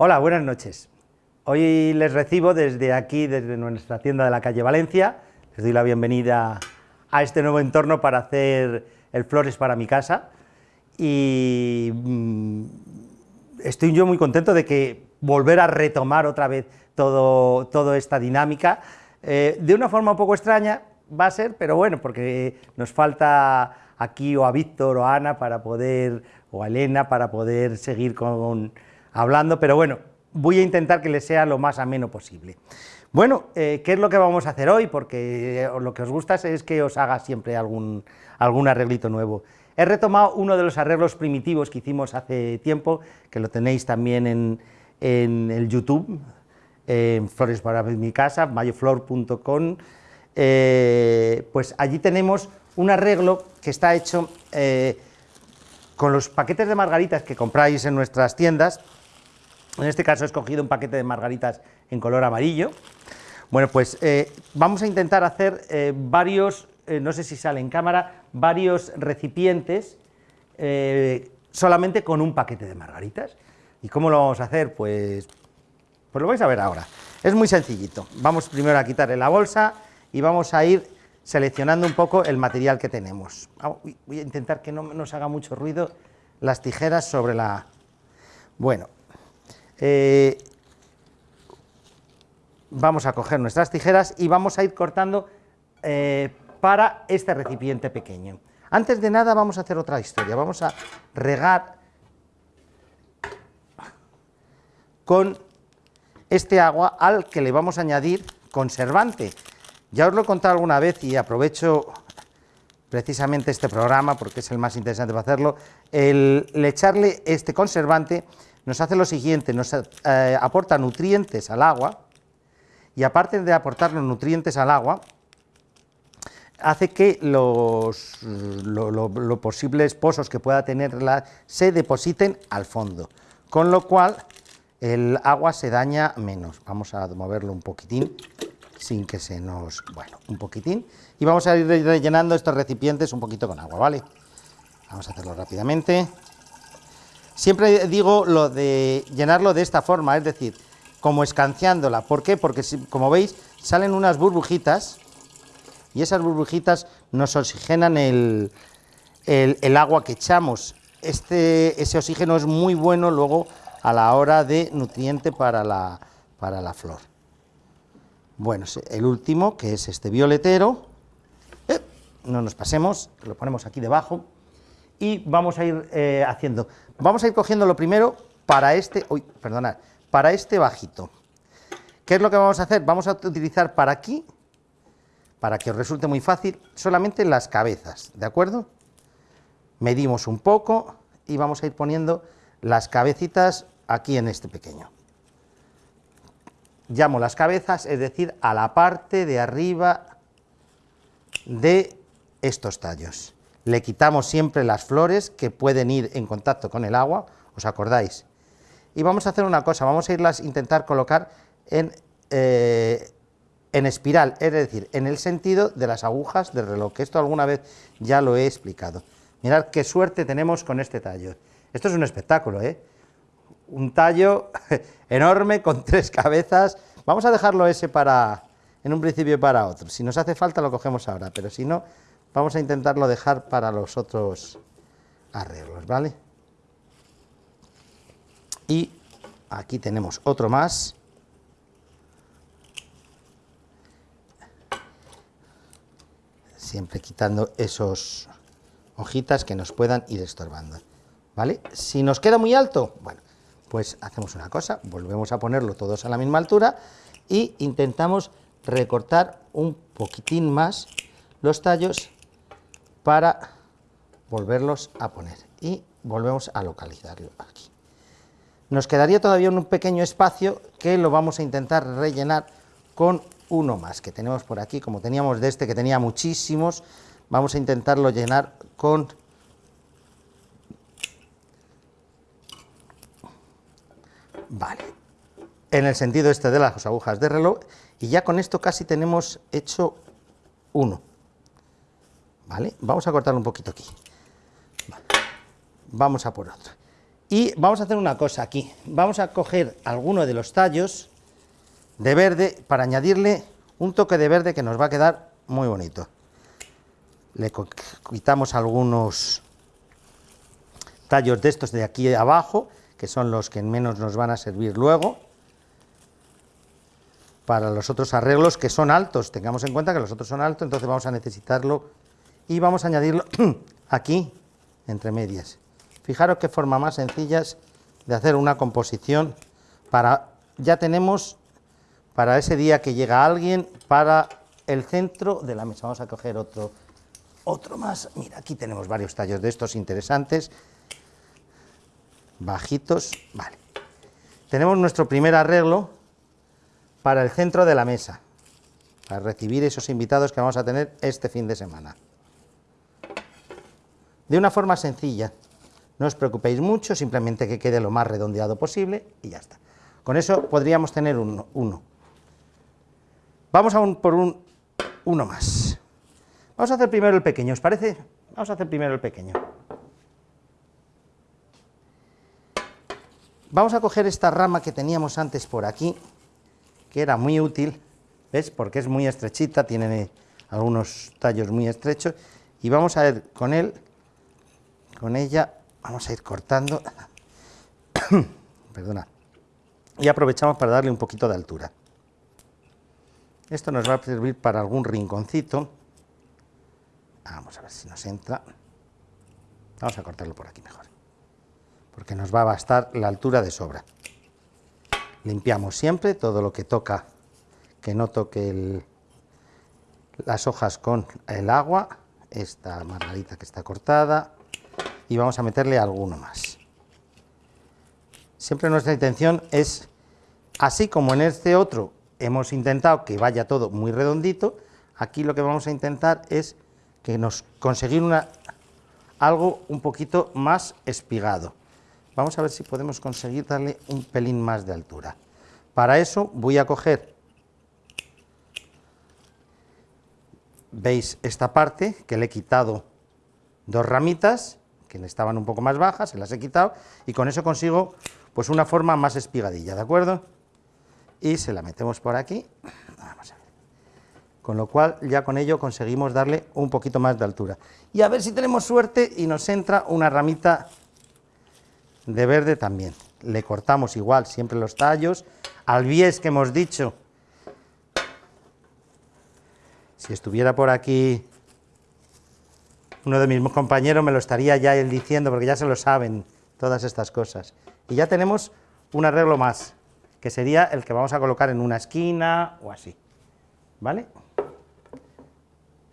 Hola, buenas noches. Hoy les recibo desde aquí, desde nuestra tienda de la calle Valencia. Les doy la bienvenida a este nuevo entorno para hacer el Flores para mi casa. Y mm, estoy yo muy contento de que volver a retomar otra vez todo, toda esta dinámica. Eh, de una forma un poco extraña va a ser, pero bueno, porque nos falta aquí o a Víctor o a Ana para poder, o a Elena para poder seguir con hablando, pero bueno, voy a intentar que les sea lo más ameno posible. Bueno, eh, ¿qué es lo que vamos a hacer hoy? Porque eh, lo que os gusta es que os haga siempre algún, algún arreglito nuevo. He retomado uno de los arreglos primitivos que hicimos hace tiempo, que lo tenéis también en, el YouTube, en Flores para mi casa, mayoflor.com, eh, pues allí tenemos un arreglo que está hecho con los paquetes de margaritas que compráis en nuestras tiendas, en este caso he escogido un paquete de margaritas en color amarillo. Bueno, pues eh, vamos a intentar hacer eh, varios, eh, no sé si sale en cámara, varios recipientes solamente con un paquete de margaritas. ¿Y cómo lo vamos a hacer? Pues, pues lo vais a ver ahora. Es muy sencillito. Vamos primero a quitarle la bolsa y vamos a ir seleccionando un poco el material que tenemos. Voy a intentar que no nos haga mucho ruido las tijeras sobre la... Bueno, eh, vamos a coger nuestras tijeras y vamos a ir cortando eh, para este recipiente pequeño. Antes de nada vamos a hacer otra historia, vamos a regar con este agua al que le vamos a añadir conservante. Ya os lo he contado alguna vez y aprovecho precisamente este programa porque es el más interesante para hacerlo, el echarle este conservante nos hace lo siguiente, nos eh, aporta nutrientes al agua, y aparte de aportar los nutrientes al agua, hace que los, posibles pozos que pueda tenerla se depositen al fondo, con lo cual el agua se daña menos. Vamos a moverlo un poquitín, sin que se nos... bueno, un poquitín, y vamos a ir rellenando estos recipientes un poquito con agua, ¿vale? Vamos a hacerlo rápidamente. Siempre digo lo de llenarlo de esta forma, es decir, como escanciándola. ¿Por qué? Porque como veis salen unas burbujitas y esas burbujitas nos oxigenan el, agua que echamos. Este, ese oxígeno es muy bueno luego a la hora de nutriente para la, para la flor. Bueno, el último, que es este violetero, eh, no nos pasemos, lo ponemos aquí debajo, y vamos a ir eh, haciendo. Vamos a ir cogiendo lo primero para este, uy, perdonad, para este bajito. ¿Qué es lo que vamos a hacer? Vamos a utilizar para aquí, para que os resulte muy fácil, solamente las cabezas, ¿de acuerdo? Medimos un poco y vamos a ir poniendo las cabecitas aquí en este pequeño. Llamo las cabezas, es decir, a la parte de arriba de estos tallos le quitamos siempre las flores que pueden ir en contacto con el agua, ¿os acordáis? Y vamos a hacer una cosa, vamos a irlas intentar colocar en, eh, en espiral, es decir, en el sentido de las agujas del reloj, que esto alguna vez ya lo he explicado. Mirad qué suerte tenemos con este tallo. Esto es un espectáculo, ¿eh? Un tallo enorme con tres cabezas. Vamos a dejarlo ese para, en un principio para otro. Si nos hace falta lo cogemos ahora, pero si no, Vamos a intentarlo dejar para los otros arreglos, ¿vale? Y aquí tenemos otro más. Siempre quitando esos hojitas que nos puedan ir estorbando, ¿vale? Si nos queda muy alto, bueno, pues hacemos una cosa, volvemos a ponerlo todos a la misma altura y intentamos recortar un poquitín más los tallos para volverlos a poner y volvemos a localizarlo aquí. Nos quedaría todavía un pequeño espacio que lo vamos a intentar rellenar con uno más que tenemos por aquí, como teníamos de este que tenía muchísimos, vamos a intentarlo llenar con Vale, en el sentido este de las agujas de reloj, y ya con esto casi tenemos hecho uno. ¿Vale? Vamos a cortar un poquito aquí. Vamos a por otro. Y vamos a hacer una cosa aquí. Vamos a coger alguno de los tallos de verde para añadirle un toque de verde que nos va a quedar muy bonito. Le quitamos algunos tallos de estos de aquí abajo, que son los que menos nos van a servir luego para los otros arreglos que son altos. Tengamos en cuenta que los otros son altos, entonces vamos a necesitarlo y vamos a añadirlo aquí, entre medias. Fijaros qué forma más sencillas de hacer una composición para... Ya tenemos para ese día que llega alguien, para el centro de la mesa. Vamos a coger otro, otro más. Mira, aquí tenemos varios tallos de estos interesantes. Bajitos, vale. Tenemos nuestro primer arreglo, para el centro de la mesa, para recibir esos invitados que vamos a tener este fin de semana. De una forma sencilla, no os preocupéis mucho, simplemente que quede lo más redondeado posible y ya está. Con eso podríamos tener uno. uno. Vamos a un, por un, uno más. Vamos a hacer primero el pequeño, ¿os parece? Vamos a hacer primero el pequeño. Vamos a coger esta rama que teníamos antes por aquí, que era muy útil, ¿ves? Porque es muy estrechita, tiene algunos tallos muy estrechos, y vamos a ver con él, con ella, vamos a ir cortando, perdona, y aprovechamos para darle un poquito de altura. Esto nos va a servir para algún rinconcito, vamos a ver si nos entra, vamos a cortarlo por aquí mejor, porque nos va a bastar la altura de sobra. Limpiamos siempre todo lo que toca, que no toque las hojas con el agua, esta margarita que está cortada, y vamos a meterle alguno más. Siempre nuestra intención es, así como en este otro hemos intentado que vaya todo muy redondito, aquí lo que vamos a intentar es que nos conseguir una, algo un poquito más espigado. Vamos a ver si podemos conseguir darle un pelín más de altura. Para eso voy a coger, veis esta parte que le he quitado dos ramitas que estaban un poco más bajas, se las he quitado y con eso consigo pues una forma más espigadilla, ¿de acuerdo? Y se la metemos por aquí, vamos a ver. Con lo cual ya con ello conseguimos darle un poquito más de altura. Y a ver si tenemos suerte y nos entra una ramita de verde también. Le cortamos igual siempre los tallos, al bies que hemos dicho. Si estuviera por aquí uno de mis compañeros me lo estaría ya él diciendo, porque ya se lo saben todas estas cosas. Y ya tenemos un arreglo más, que sería el que vamos a colocar en una esquina o así. ¿Vale?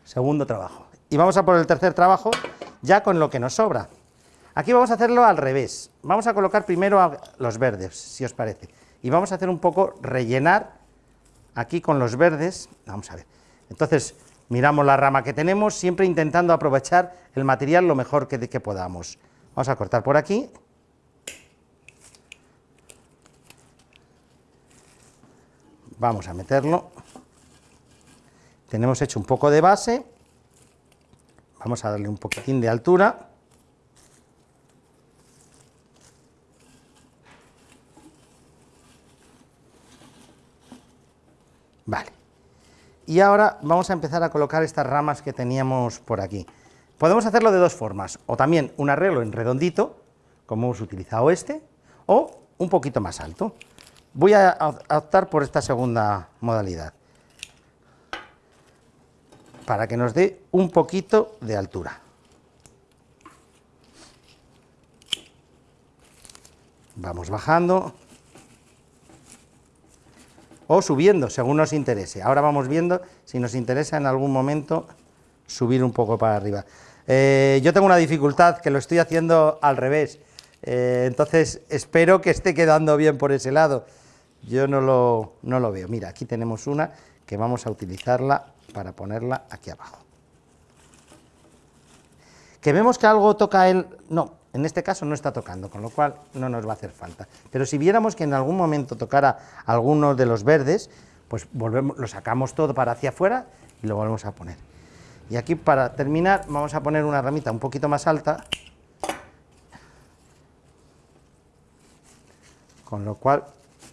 Segundo trabajo. Y vamos a por el tercer trabajo, ya con lo que nos sobra. Aquí vamos a hacerlo al revés. Vamos a colocar primero los verdes, si os parece. Y vamos a hacer un poco rellenar aquí con los verdes. Vamos a ver. Entonces, miramos la rama que tenemos, siempre intentando aprovechar el material lo mejor que, podamos. Vamos a cortar por aquí. Vamos a meterlo. Tenemos hecho un poco de base. Vamos a darle un poquitín de altura. Vale. Y ahora vamos a empezar a colocar estas ramas que teníamos por aquí. Podemos hacerlo de dos formas, o también un arreglo en redondito, como hemos utilizado este, o un poquito más alto. Voy a optar por esta segunda modalidad, para que nos dé un poquito de altura. Vamos bajando o subiendo, según nos interese. Ahora vamos viendo si nos interesa en algún momento subir un poco para arriba. Eh, yo tengo una dificultad, que lo estoy haciendo al revés, eh, entonces espero que esté quedando bien por ese lado. Yo no lo, no lo veo. Mira, aquí tenemos una que vamos a utilizarla para ponerla aquí abajo. Que vemos que algo toca el... No, en este caso no está tocando, con lo cual no nos va a hacer falta. Pero si viéramos que en algún momento tocara alguno de los verdes, pues volvemos, lo sacamos todo para hacia afuera y lo volvemos a poner. Y aquí para terminar vamos a poner una ramita un poquito más alta con lo cual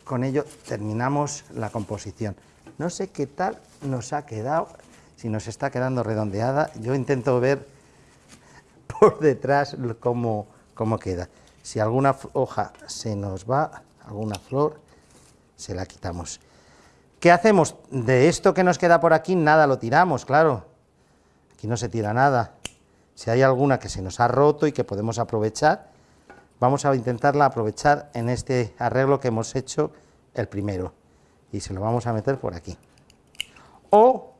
con ello terminamos la composición. No sé qué tal nos ha quedado, si nos está quedando redondeada, yo intento ver por detrás cómo, cómo queda. Si alguna hoja se nos va, alguna flor, se la quitamos. ¿Qué hacemos? De esto que nos queda por aquí, nada lo tiramos, claro. Aquí no se tira nada. Si hay alguna que se nos ha roto y que podemos aprovechar, vamos a intentarla aprovechar en este arreglo que hemos hecho el primero. Y se lo vamos a meter por aquí. O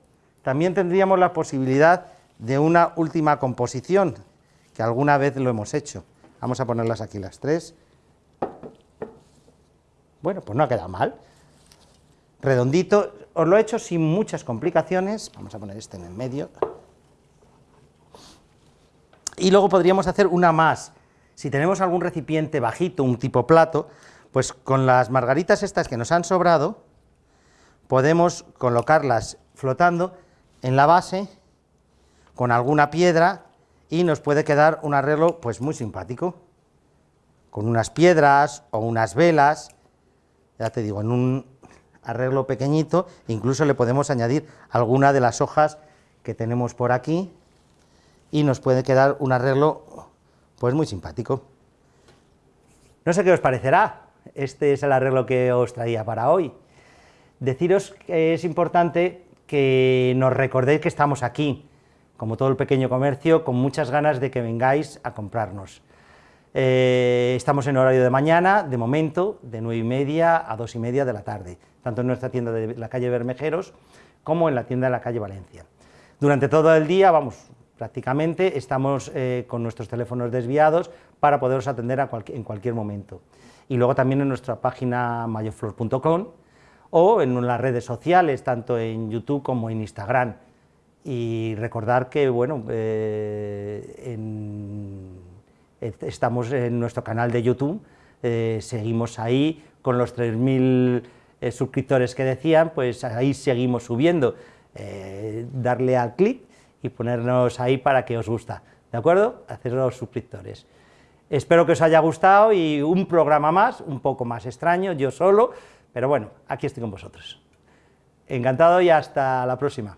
también tendríamos la posibilidad de una última composición, que alguna vez lo hemos hecho. Vamos a ponerlas aquí las tres. Bueno, pues no ha quedado mal. Redondito, os lo he hecho sin muchas complicaciones. Vamos a poner este en el medio. Y luego podríamos hacer una más. Si tenemos algún recipiente bajito, un tipo plato, pues con las margaritas estas que nos han sobrado, podemos colocarlas flotando en la base con alguna piedra y nos puede quedar un arreglo pues muy simpático, con unas piedras o unas velas, ya te digo, en un arreglo pequeñito, incluso le podemos añadir alguna de las hojas que tenemos por aquí, y nos puede quedar un arreglo pues muy simpático. No sé qué os parecerá, este es el arreglo que os traía para hoy. Deciros que es importante que nos recordéis que estamos aquí, como todo el pequeño comercio, con muchas ganas de que vengáis a comprarnos. Eh, estamos en horario de mañana, de momento, de nueve y media a dos y media de la tarde, tanto en nuestra tienda de la calle Bermejeros como en la tienda de la calle Valencia. Durante todo el día, vamos, prácticamente estamos eh, con nuestros teléfonos desviados para poderos atender en cualquier momento. Y luego también en nuestra página mayoflor.com o en las redes sociales, tanto en YouTube como en Instagram. Y recordar que, bueno, eh, estamos en nuestro canal de YouTube, eh, seguimos ahí con los 3.000 suscriptores que decían, pues ahí seguimos subiendo. darle al clic y ponernos ahí para que os gusta, ¿de acuerdo? los suscriptores. Espero que os haya gustado y un programa más, un poco más extraño, yo solo, pero bueno, aquí estoy con vosotros. Encantado y hasta la próxima.